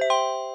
you